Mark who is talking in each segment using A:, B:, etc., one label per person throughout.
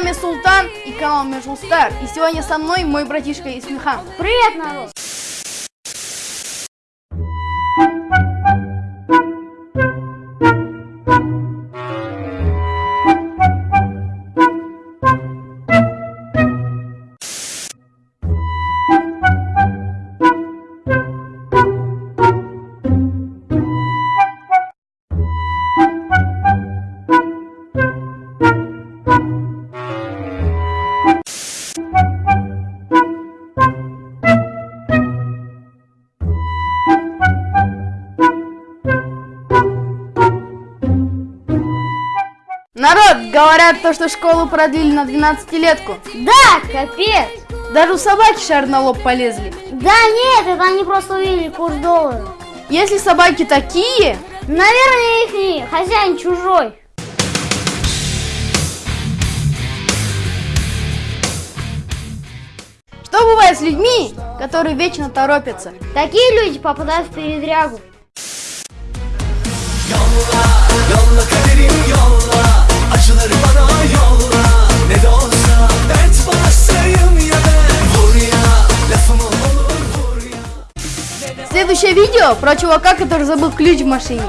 A: вами Султан и канал Межул Стар. И сегодня со мной мой братишка Исмихан.
B: Привет, народ!
A: Говорят то, что школу продлили на 12-летку.
B: Да, капец!
A: Даже у собаки шар на лоб полезли.
B: Да нет, это они просто увидели курс доллара.
A: Если собаки такие,
B: Наверное, их не хозяин чужой.
A: что бывает с людьми, которые вечно торопятся?
B: Такие люди попадают в передрягу.
A: Следующее видео про чувака, который забыл ключ в машине.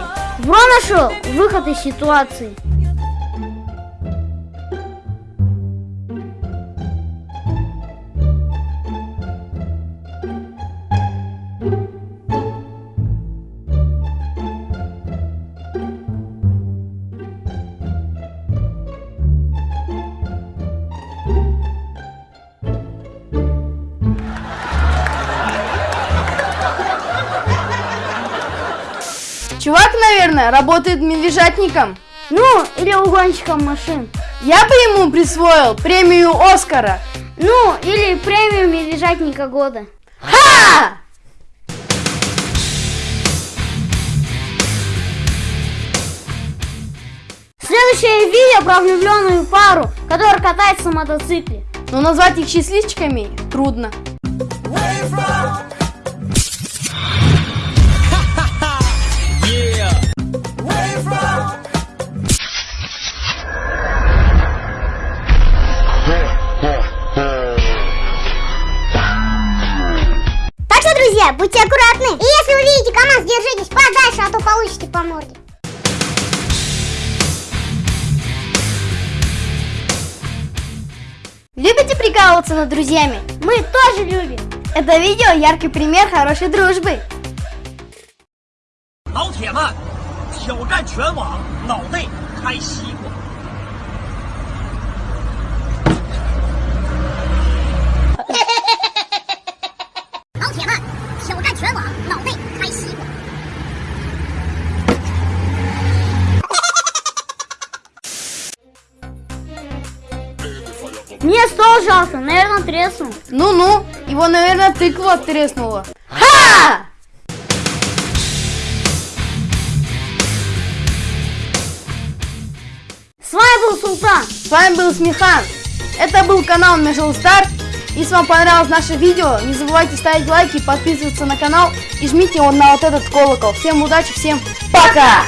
B: Бро нашел выход из ситуации.
A: Чувак, наверное, работает медвежатником.
B: Ну, или угонщиком машин.
A: Я бы ему присвоил премию Оскара.
B: Ну, или премию медвежатника года.
A: Ха!
B: Следующее видео про влюбленную пару, которая катается на мотоцикле.
A: Но назвать их счастливчиками трудно.
C: Where
D: друзья, будьте аккуратны. И если увидите КамАЗ, держитесь подальше, а то получите по морде.
A: Любите прикалываться над друзьями?
B: Мы тоже любим.
A: Это видео яркий пример хорошей дружбы.
E: 老铁们，挑战全网，脑内开西
B: Мне стол жалко, наверное, треснул.
A: Ну-ну, его, наверное, тыква треснула. Ха!
B: С вами был Султан.
A: С вами был Смехан. Это был канал Межел Стар. Если вам понравилось наше видео, не забывайте ставить лайки, подписываться на канал и жмите вот на вот этот колокол. Всем удачи, всем пока!